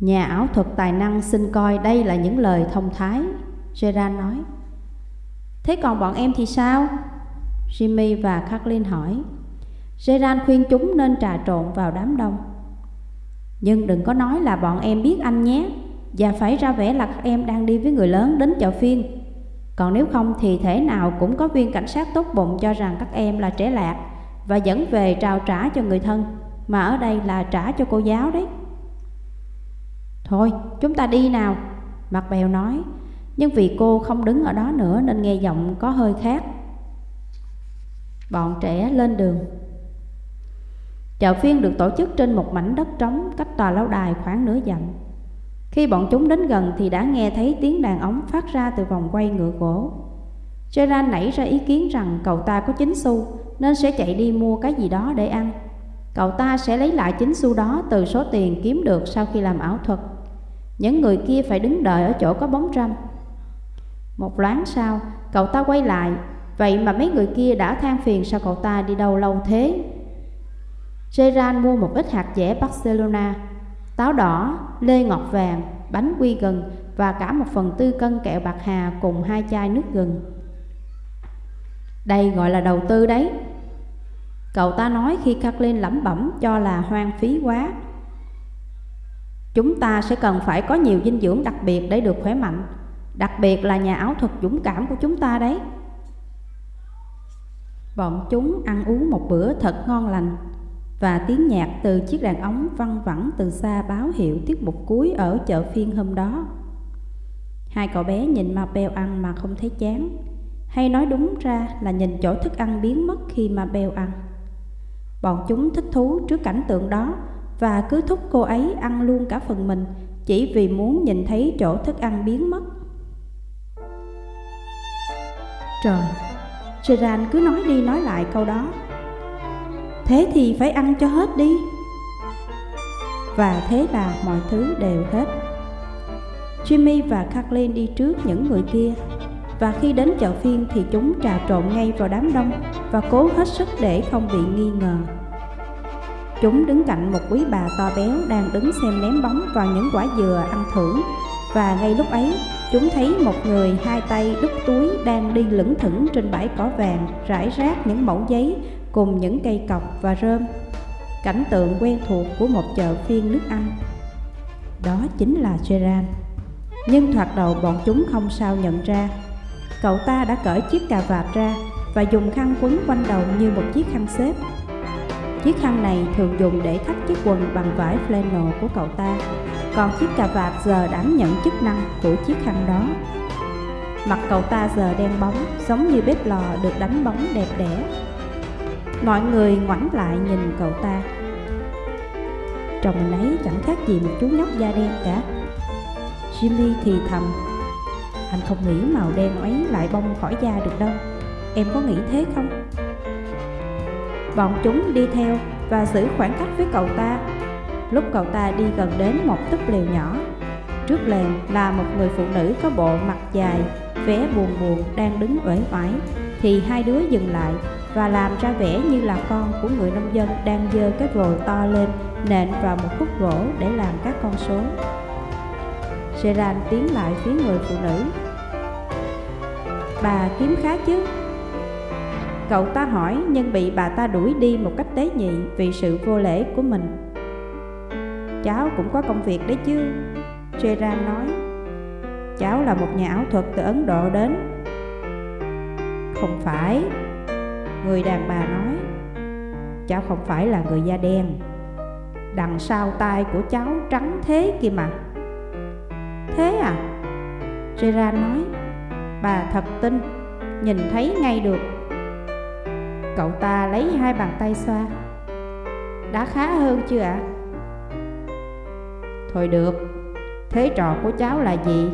Nhà ảo thuật tài năng xin coi đây là những lời thông thái, Gerard nói. Thế còn bọn em thì sao? Jimmy và Kathleen hỏi. Gerard khuyên chúng nên trà trộn vào đám đông. Nhưng đừng có nói là bọn em biết anh nhé. Và phải ra vẻ là các em đang đi với người lớn đến chợ phiên. Còn nếu không thì thế nào cũng có viên cảnh sát tốt bụng cho rằng các em là trẻ lạc Và dẫn về trao trả cho người thân, Mà ở đây là trả cho cô giáo đấy. Thôi, chúng ta đi nào Mặt bèo nói, Nhưng vì cô không đứng ở đó nữa nên nghe giọng có hơi khác. Bọn trẻ lên đường. Chợ phiên được tổ chức trên một mảnh đất trống cách tòa lâu đài khoảng nửa dặm. Khi bọn chúng đến gần thì đã nghe thấy tiếng đàn ống phát ra từ vòng quay ngựa gỗ. Gerard nảy ra ý kiến rằng cậu ta có chín xu nên sẽ chạy đi mua cái gì đó để ăn. Cậu ta sẽ lấy lại chín xu đó từ số tiền kiếm được sau khi làm ảo thuật. Những người kia phải đứng đợi ở chỗ có bóng râm. Một loáng sau, cậu ta quay lại, vậy mà mấy người kia đã than phiền sao cậu ta đi đâu lâu thế Gerard mua một ít hạt dẻ Barcelona, táo đỏ, lê ngọt vàng, bánh quy gừng và cả một phần tư cân kẹo bạc hà cùng hai chai nước gừng. Đây gọi là đầu tư đấy. Cậu ta nói khi Kathleen lẩm bẩm cho là hoang phí quá. Chúng ta sẽ cần phải có nhiều dinh dưỡng đặc biệt để được khỏe mạnh, đặc biệt là nhà ảo thuật dũng cảm của chúng ta đấy. Bọn chúng ăn uống một bữa thật ngon lành và tiếng nhạc từ chiếc đàn ống văng vẳng từ xa báo hiệu tiết mục cuối ở chợ phiên hôm đó. Hai cậu bé nhìn ma beo ăn mà không thấy chán, hay nói đúng ra là nhìn chỗ thức ăn biến mất khi ma beo ăn. Bọn chúng thích thú trước cảnh tượng đó và cứ thúc cô ấy ăn luôn cả phần mình chỉ vì muốn nhìn thấy chỗ thức ăn biến mất. Trời, Gerard cứ nói đi nói lại câu đó Thế thì phải ăn cho hết đi. Và thế là mọi thứ đều hết. Jimmy và Kathleen đi trước những người kia. Và khi đến chợ phiên thì chúng trà trộn ngay vào đám đông Và cố hết sức để không bị nghi ngờ. Chúng đứng cạnh một quý bà to béo đang đứng xem ném bóng vào những quả dừa ăn thưởng Và ngay lúc ấy, chúng thấy một người hai tay đút túi đang đi lững thững trên bãi cỏ vàng, rải rác những mẫu giấy cùng những cây cọc và rơm, cảnh tượng quen thuộc của một chợ phiên nước Anh. Đó chính là Gerard nhưng thoạt đầu bọn chúng không sao nhận ra. Cậu ta đã cởi chiếc cà vạt ra và dùng khăn quấn quanh đầu như một chiếc khăn xếp. Chiếc khăn này thường dùng để thắt chiếc quần bằng vải flannel của cậu ta. Còn chiếc cà vạt giờ đảm nhận chức năng của chiếc khăn đó. Mặt cậu ta giờ đen bóng, giống như bếp lò được đánh bóng đẹp đẽ. Mọi người ngoảnh lại nhìn cậu ta. Trông mình ấy chẳng khác gì một chú nhóc da đen cả. Jimmy thì thầm, Anh không nghĩ màu đen ấy lại bông khỏi da được đâu. Em có nghĩ thế không? Bọn chúng đi theo và giữ khoảng cách với cậu ta. Lúc cậu ta đi gần đến một túp lều nhỏ, Trước lều là một người phụ nữ có bộ mặt dài, Vẻ buồn buồn đang đứng uể oải, Thì hai đứa dừng lại và làm ra vẻ như là con của người nông dân đang dơ cái vồ to lên nện vào một khúc gỗ để làm các con số. Gerard tiến lại phía người phụ nữ. Bà kiếm khá chứ? Cậu ta hỏi nhưng bị bà ta đuổi đi một cách tế nhị vì sự vô lễ của mình. Cháu cũng có công việc đấy chứ, Gerard nói. Cháu là một nhà ảo thuật từ Ấn Độ đến. Không phải, Người đàn bà nói Cháu không phải là người da đen, Đằng sau tai của cháu trắng thế kia mà Thế à? Gerard nói, Bà thật tin, Nhìn thấy ngay được Cậu ta lấy hai bàn tay xoa Đã khá hơn chưa ạ? À? Thôi được, Thế trò của cháu là gì?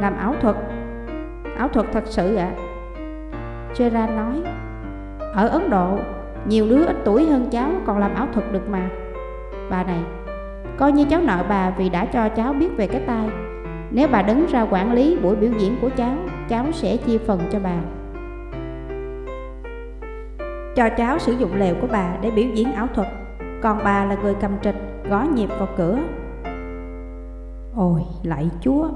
Làm ảo thuật Ảo thuật thật sự ạ à? Gerard nói, Ở Ấn Độ, Nhiều đứa ít tuổi hơn cháu còn làm ảo thuật được mà. Bà này, Coi như cháu nợ bà vì đã cho cháu biết về cái tai. Nếu bà đứng ra quản lý buổi biểu diễn của cháu Cháu sẽ chia phần cho bà. Cho cháu sử dụng lều của bà để biểu diễn ảo thuật, Còn bà là người cầm trịch, gõ nhịp vào cửa. Ôi, lạy chúa,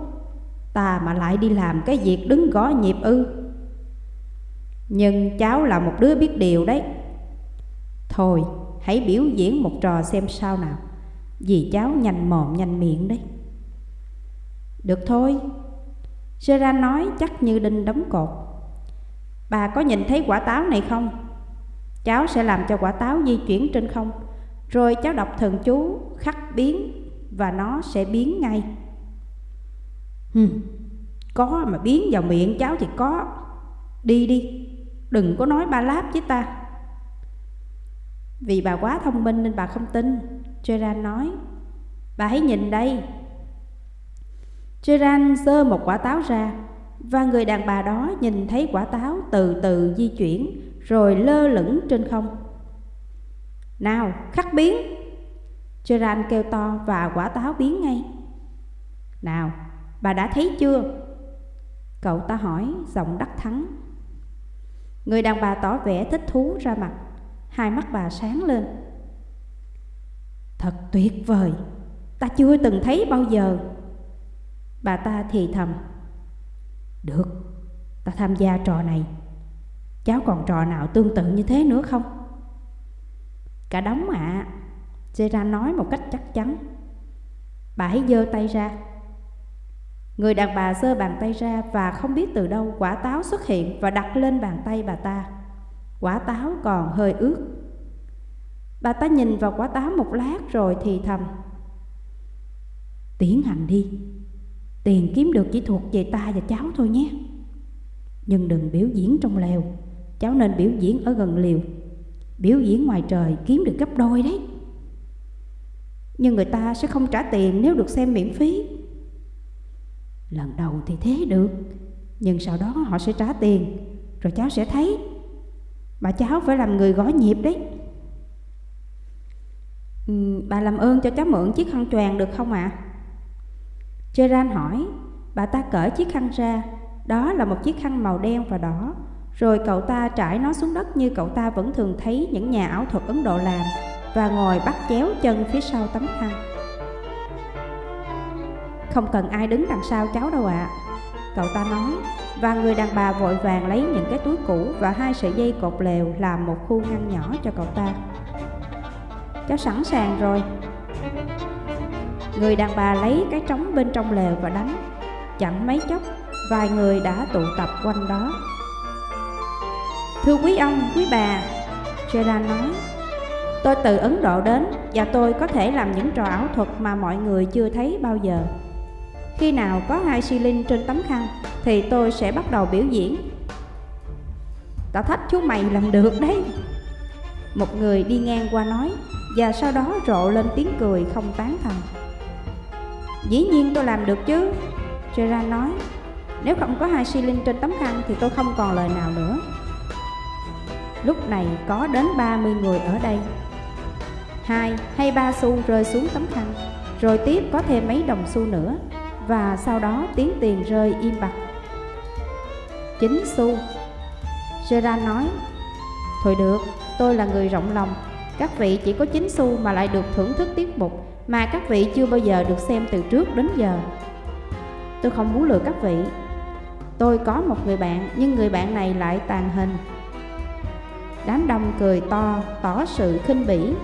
Ta mà lại đi làm cái việc đứng gõ nhịp ư? Nhưng cháu là một đứa biết điều đấy. Thôi hãy biểu diễn một trò xem sao nào. Vì cháu nhanh mồm nhanh miệng đấy. Được thôi. Sera nói chắc như đinh đóng cột. Bà có nhìn thấy quả táo này không? Cháu sẽ làm cho quả táo di chuyển trên không. Rồi cháu đọc thần chú khắc biến Và nó sẽ biến ngay. Hừm, có mà biến vào miệng cháu thì có. Đi đi, đừng có nói ba láp với ta. Vì bà quá thông minh nên bà không tin. Gerard nói, Bà hãy nhìn đây. Gerard giơ một quả táo ra Và người đàn bà đó nhìn thấy quả táo từ từ di chuyển Rồi lơ lửng trên không. Nào, khắc biến. Gerard kêu to và quả táo biến ngay. Nào, bà đã thấy chưa? Cậu ta hỏi giọng đắc thắng. Người đàn bà tỏ vẻ thích thú ra mặt. Hai mắt bà sáng lên. Thật tuyệt vời. Ta chưa từng thấy bao giờ. Bà ta thì thầm. Được, Ta tham gia trò này. Cháu còn trò nào tương tự như thế nữa không? Cả đống ạ. À. Gerard nói một cách chắc chắn. Bà hãy giơ tay ra. Người đàn bà giơ bàn tay ra và không biết từ đâu quả táo xuất hiện và đặt lên bàn tay bà ta. Quả táo còn hơi ướt. Bà ta nhìn vào quả táo một lát rồi thì thầm. Tiến hành đi, tiền kiếm được chỉ thuộc về ta và cháu thôi nhé. Nhưng đừng biểu diễn trong lều, cháu nên biểu diễn ở gần liều. Biểu diễn ngoài trời kiếm được gấp đôi đấy. Nhưng người ta sẽ không trả tiền nếu được xem miễn phí Lần đầu thì thế được Nhưng sau đó họ sẽ trả tiền Rồi cháu sẽ thấy Bà cháu phải làm người gõ nhịp đấy ừ, Bà làm ơn cho cháu mượn chiếc khăn choàng được không ạ? À? Gerard hỏi Bà ta cởi chiếc khăn ra Đó là một chiếc khăn màu đen và đỏ Rồi cậu ta trải nó xuống đất như cậu ta vẫn thường thấy những nhà ảo thuật Ấn Độ làm Và ngồi bắt chéo chân phía sau tấm khăn không cần ai đứng đằng sau cháu đâu ạ. À. Cậu ta nói Và người đàn bà vội vàng lấy những cái túi cũ Và hai sợi dây cột lều làm một khu ngăn nhỏ cho cậu ta. Cháu sẵn sàng rồi. Người đàn bà lấy cái trống bên trong lều và đánh. Chẳng mấy chốc Vài người đã tụ tập quanh đó. Thưa quý ông, quý bà Gerard nói Tôi từ Ấn Độ đến Và tôi có thể làm những trò ảo thuật mà mọi người chưa thấy bao giờ khi nào có hai xi linh trên tấm khăn, Thì tôi sẽ bắt đầu biểu diễn. Tao thách chú mày làm được đấy. Một người đi ngang qua nói, Và sau đó rộ lên tiếng cười không tán thành. Dĩ nhiên tôi làm được chứ, Gerard nói. Nếu không có hai xi linh trên tấm khăn Thì tôi không còn lời nào nữa. Lúc này có đến 30 người ở đây. Hai hay ba xu rơi xuống tấm khăn, Rồi tiếp có thêm mấy đồng xu nữa và sau đó tiếng tiền rơi im bặt. Chính xu Gerard nói Thôi được, tôi là người rộng lòng. Các vị chỉ có chính xu mà lại được thưởng thức tiết mục Mà các vị chưa bao giờ được xem từ trước đến giờ. Tôi không muốn lừa các vị. Tôi có một người bạn Nhưng người bạn này lại tàn hình. Đám đông cười to Tỏ sự khinh bỉ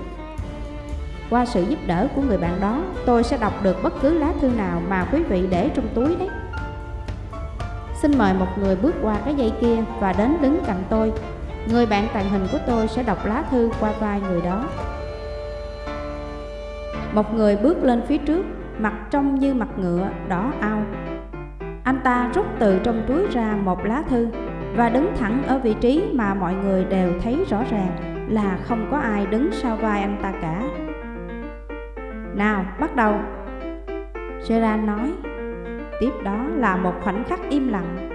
qua sự giúp đỡ của người bạn đó, tôi sẽ đọc được bất cứ lá thư nào mà quý vị để trong túi đấy. Xin mời một người bước qua cái dây kia và đến đứng cạnh tôi. Người bạn tàng hình của tôi sẽ đọc lá thư qua vai người đó. Một người bước lên phía trước, mặt trông như mặt ngựa, đỏ ao. Anh ta rút từ trong túi ra một lá thư và đứng thẳng ở vị trí mà mọi người đều thấy rõ ràng là không có ai đứng sau vai anh ta cả. Nào, bắt đầu. Gerard nói Tiếp đó là một khoảnh khắc im lặng.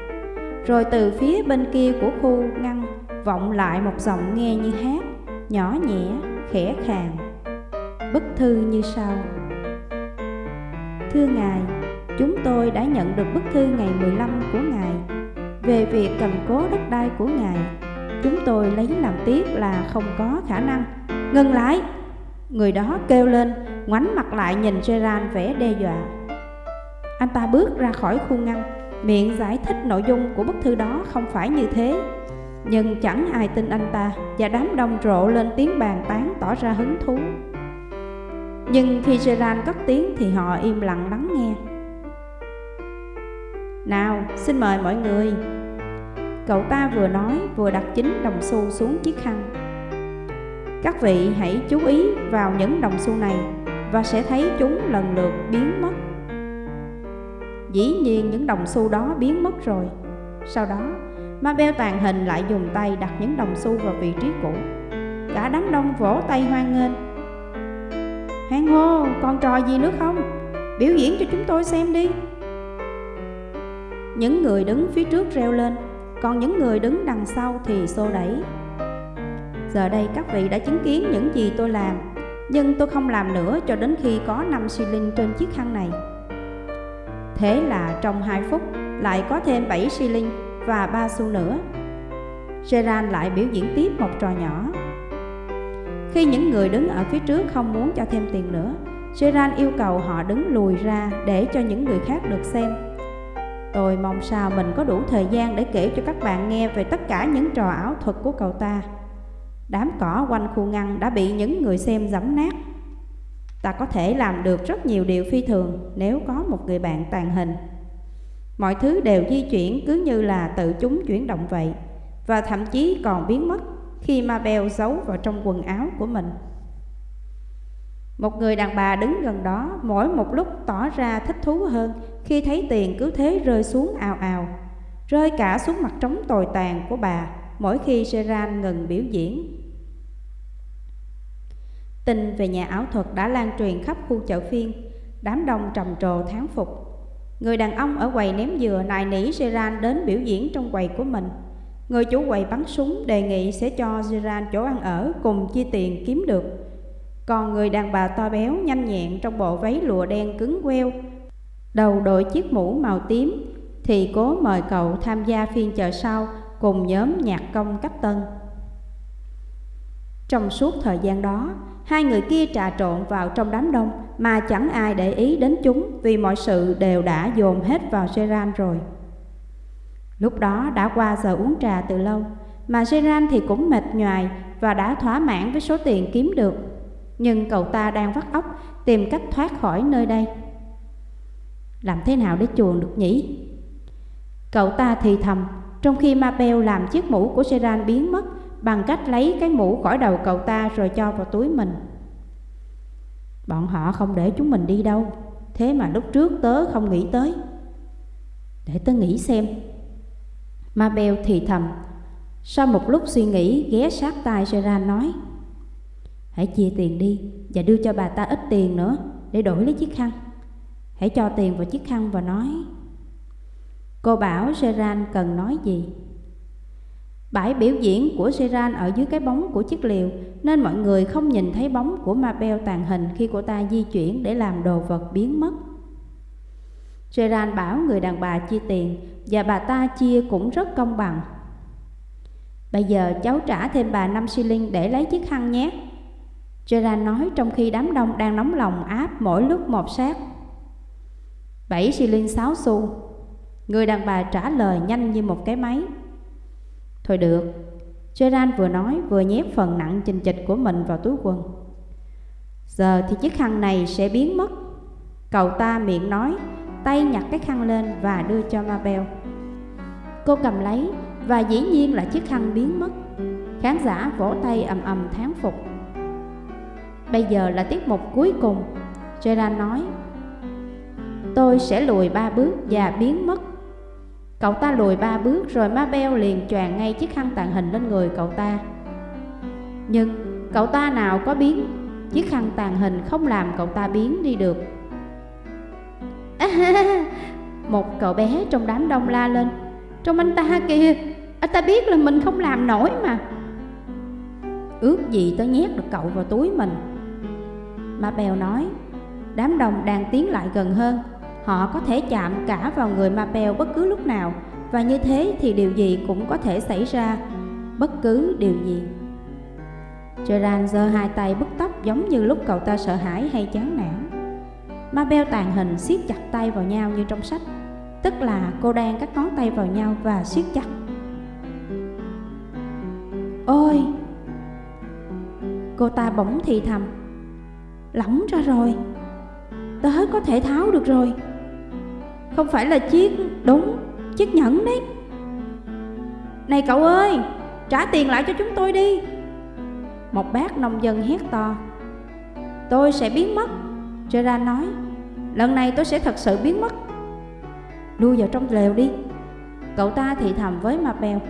Rồi từ phía bên kia của khu ngăn Vọng lại một giọng nghe như hát Nhỏ nhẹ, khẽ khàng. Bức thư như sau. Thưa Ngài, chúng tôi đã nhận được bức thư ngày 15 của Ngài. Về việc cầm cố đất đai của Ngài Chúng tôi lấy làm tiếc là không có khả năng. Ngừng lại! Người đó kêu lên ngoảnh mặt lại nhìn Gerard vẻ đe dọa. Anh ta bước ra khỏi khu ngăn, miệng giải thích nội dung của bức thư đó không phải như thế. Nhưng chẳng ai tin anh ta và đám đông rộ lên tiếng bàn tán tỏ ra hứng thú. Nhưng khi Gerard cất tiếng thì họ im lặng lắng nghe Nào, xin mời mọi người Cậu ta vừa nói vừa đặt chính đồng xu xuống chiếc khăn Các vị hãy chú ý vào những đồng xu này và sẽ thấy chúng lần lượt biến mất. Dĩ nhiên những đồng xu đó biến mất rồi. Sau đó Mabel tàn hình lại dùng tay đặt những đồng xu vào vị trí cũ. Cả đám đông vỗ tay hoan nghênh. Hoan hô, còn trò gì nữa không? Biểu diễn cho chúng tôi xem đi. Những người đứng phía trước reo lên Còn những người đứng đằng sau thì xô đẩy. Giờ đây các vị đã chứng kiến những gì tôi làm. Nhưng tôi không làm nữa cho đến khi có 5 xi linh trên chiếc khăn này Thế là trong 2 phút lại có thêm 7 xi linh và 3 xu nữa Gerard lại biểu diễn tiếp một trò nhỏ khi những người đứng ở phía trước không muốn cho thêm tiền nữa, Gerard yêu cầu họ đứng lùi ra để cho những người khác được xem. Tôi mong sao mình có đủ thời gian để kể cho các bạn nghe về tất cả những trò ảo thuật của cậu ta. Đám cỏ quanh khu ngăn đã bị những người xem giẫm nát. Ta có thể làm được rất nhiều điều phi thường nếu có một người bạn tàn hình. Mọi thứ đều di chuyển cứ như là tự chúng chuyển động vậy, và thậm chí còn biến mất khi Mabel giấu vào trong quần áo của mình. Một người đàn bà đứng gần đó mỗi một lúc tỏ ra thích thú hơn khi thấy tiền cứ thế rơi xuống ào ào, rơi cả xuống mặt trống tồi tàn của bà mỗi khi Seran ngừng biểu diễn. Tin về nhà ảo thuật đã lan truyền khắp khu chợ phiên, đám đông trầm trồ thán phục. Người đàn ông ở quầy ném dừa nài nỉ Seran đến biểu diễn trong quầy của mình. Người chủ quầy bắn súng đề nghị sẽ cho Seran chỗ ăn ở cùng chia tiền kiếm được. Còn người đàn bà to béo nhanh nhẹn trong bộ váy lụa đen cứng queo, đầu đội chiếc mũ màu tím thì cố mời cậu tham gia phiên chợ sau cùng nhóm nhạc công cách tân. Trong suốt thời gian đó, hai người kia trà trộn vào trong đám đông mà chẳng ai để ý đến chúng vì mọi sự đều đã dồn hết vào seran rồi. Lúc đó đã qua giờ uống trà từ lâu, mà seran thì cũng mệt nhoài và đã thỏa mãn với số tiền kiếm được. Nhưng cậu ta đang vắt óc tìm cách thoát khỏi nơi đây. Làm thế nào để chuồn được nhỉ? Cậu ta thì thầm, trong khi Mabel làm chiếc mũ của seran biến mất bằng cách lấy cái mũ khỏi đầu cậu ta rồi cho vào túi mình. Bọn họ không để chúng mình đi đâu, thế mà lúc trước tớ không nghĩ tới. Để tớ nghĩ xem Mabel thì thầm Sau một lúc suy nghĩ ghé sát tai seran nói Hãy chia tiền đi và đưa cho bà ta ít tiền nữa để đổi lấy chiếc khăn Hãy cho tiền vào chiếc khăn và nói Cô bảo seran cần nói gì Bãi biểu diễn của seran ở dưới cái bóng của chiếc liều, Nên mọi người không nhìn thấy bóng của Mabel tàn hình khi cô ta di chuyển để làm đồ vật biến mất seran bảo người đàn bà chia tiền và bà ta chia cũng rất công bằng. Bây giờ cháu trả thêm bà 5 shilling để lấy chiếc khăn nhé. Gerard nói trong khi đám đông đang nóng lòng áp mỗi lúc một sát. 7 shilling 6 xu. Người đàn bà trả lời nhanh như một cái máy. Thôi được. Gerard vừa nói vừa nhét phần nặng chình chịch của mình vào túi quần. Giờ thì chiếc khăn này sẽ biến mất. Cậu ta miệng nói tay nhặt cái khăn lên và đưa cho Mabel. Cô cầm lấy và dĩ nhiên là chiếc khăn biến mất. Khán giả vỗ tay ầm ầm thán phục. Bây giờ là tiết mục cuối cùng, Gerard nói. Tôi sẽ lùi ba bước và biến mất. Cậu ta lùi ba bước rồi ma beo liền choàng ngay chiếc khăn tàn hình lên người cậu ta. Nhưng cậu ta nào có biến, chiếc khăn tàn hình không làm cậu ta biến đi được. Một cậu bé trong đám đông la lên. Trong anh ta kìa Anh ta biết là mình không làm nổi mà. Ước gì tớ nhét được cậu vào túi mình. Ma Bèo nói Đám đông đang tiến lại gần hơn. Họ có thể chạm cả vào người Ma bất cứ lúc nào, Và như thế thì điều gì cũng có thể xảy ra. Bất cứ điều gì. Gerard giơ hai tay bứt tóc giống như lúc cậu ta sợ hãi hay chán nản. Mabel tàn hình siết chặt tay vào nhau như trong sách, Tức là cô đang các ngón tay vào nhau và siết chặt. Ôi! Cô ta bỗng thì thầm, Lỏng ra rồi. Tớ có thể tháo được rồi. Không phải là chiếc, Đúng, chiếc nhẫn đấy. Này cậu ơi, Trả tiền lại cho chúng tôi đi. Một bác nông dân hét to. Tôi sẽ biến mất Gerard nói. Lần này tôi sẽ thật sự biến mất. Lui vào trong lều đi. Cậu ta thì thầm với Ma Bèo.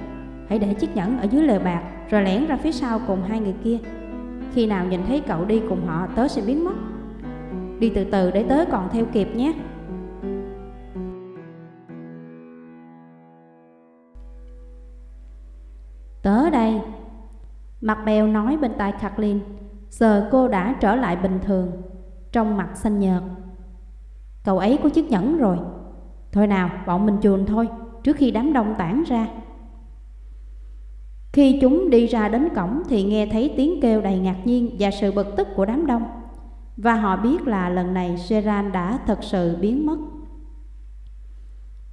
Hãy để chiếc nhẫn ở dưới lều bạc, Rồi lẻn ra phía sau cùng hai người kia. Khi nào nhìn thấy cậu đi cùng họ, Tớ sẽ biến mất. Đi từ từ để tớ còn theo kịp nhé. Mặt bèo nói bên tai Kathleen, Giờ cô đã trở lại bình thường, Trong mặt xanh nhợt. Cậu ấy có chiếc nhẫn rồi. Thôi nào, bọn mình chuồn thôi, Trước khi đám đông tản ra. Khi chúng đi ra đến cổng Thì nghe thấy tiếng kêu đầy ngạc nhiên Và sự bực tức của đám đông. Và họ biết là lần này Gerard đã thật sự biến mất.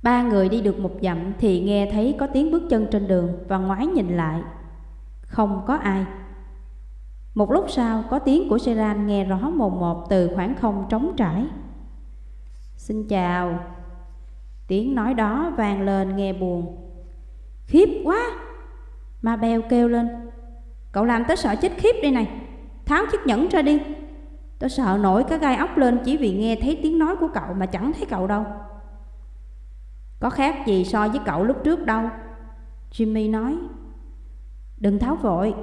Ba người đi được một dặm Thì nghe thấy có tiếng bước chân trên đường Và ngoái nhìn lại. Không có ai. Một lúc sau, có tiếng của Seran nghe rõ mồm một từ khoảng không trống trải. Xin chào. Tiếng nói đó vang lên nghe buồn. Khiếp quá! Ma Bèo kêu lên. Cậu làm tớ sợ chết khiếp đây này. Tháo chiếc nhẫn ra đi. Tớ sợ nổi cái gai ốc lên chỉ vì nghe thấy tiếng nói của cậu mà chẳng thấy cậu đâu. Có khác gì so với cậu lúc trước đâu, Jimmy nói. Đừng tháo vội.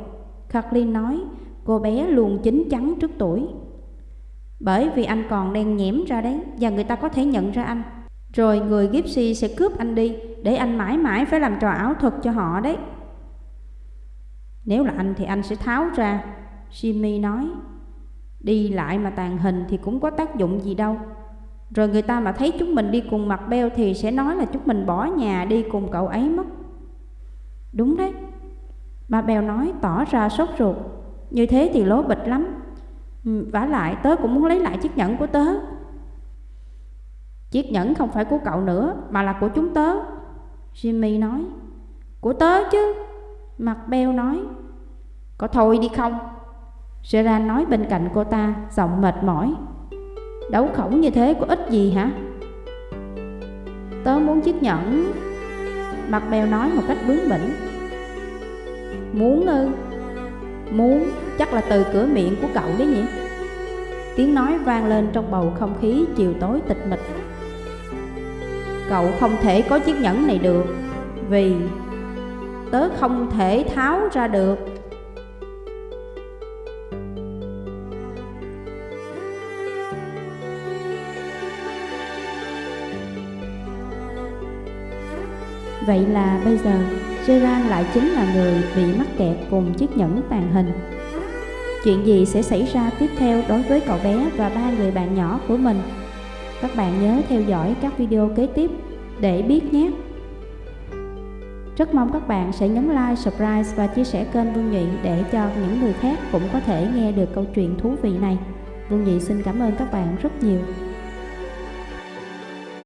Kathleen nói, Cô bé luôn chín chắn trước tuổi. Bởi vì anh còn đen nhẽm ra đấy, Và người ta có thể nhận ra anh. Rồi người Gypsy sẽ cướp anh đi, Để anh mãi mãi phải làm trò ảo thuật cho họ đấy. Nếu là anh thì anh sẽ tháo ra, Jimmy nói. Đi lại mà tàn hình thì cũng có tác dụng gì đâu. Rồi người ta mà thấy chúng mình đi cùng mặt beo Thì sẽ nói là chúng mình bỏ nhà đi cùng cậu ấy mất. Đúng đấy. Bà bèo nói, tỏ ra sốt ruột. Như thế thì lố bịch lắm. Ừ, vả lại, tớ cũng muốn lấy lại chiếc nhẫn của tớ. Chiếc nhẫn không phải của cậu nữa, Mà là của chúng tớ, Jimmy nói. Của tớ chứ? Mặt beo nói. Có thôi đi không? Gerard nói bên cạnh cô ta, Giọng mệt mỏi. Đấu khổng như thế có ích gì hả? Tớ muốn chiếc nhẫn. Mặt beo nói một cách bướng bỉnh. Muốn ư? Muốn, chắc là từ cửa miệng của cậu đấy nhỉ? Tiếng nói vang lên trong bầu không khí chiều tối tịch mịch. Cậu không thể có chiếc nhẫn này được, Vì tớ không thể tháo ra được. Vậy là bây giờ Gerard lại chính là người bị mắc kẹt cùng chiếc nhẫn tàn hình Chuyện gì sẽ xảy ra tiếp theo đối với cậu bé và ba người bạn nhỏ của mình các bạn nhớ theo dõi các video kế tiếp để biết nhé. Rất mong các bạn sẽ nhấn like, subscribe và chia sẻ kênh Vương Nhị để cho những người khác cũng có thể nghe được câu chuyện thú vị này. Vương Nhị xin cảm ơn các bạn rất nhiều.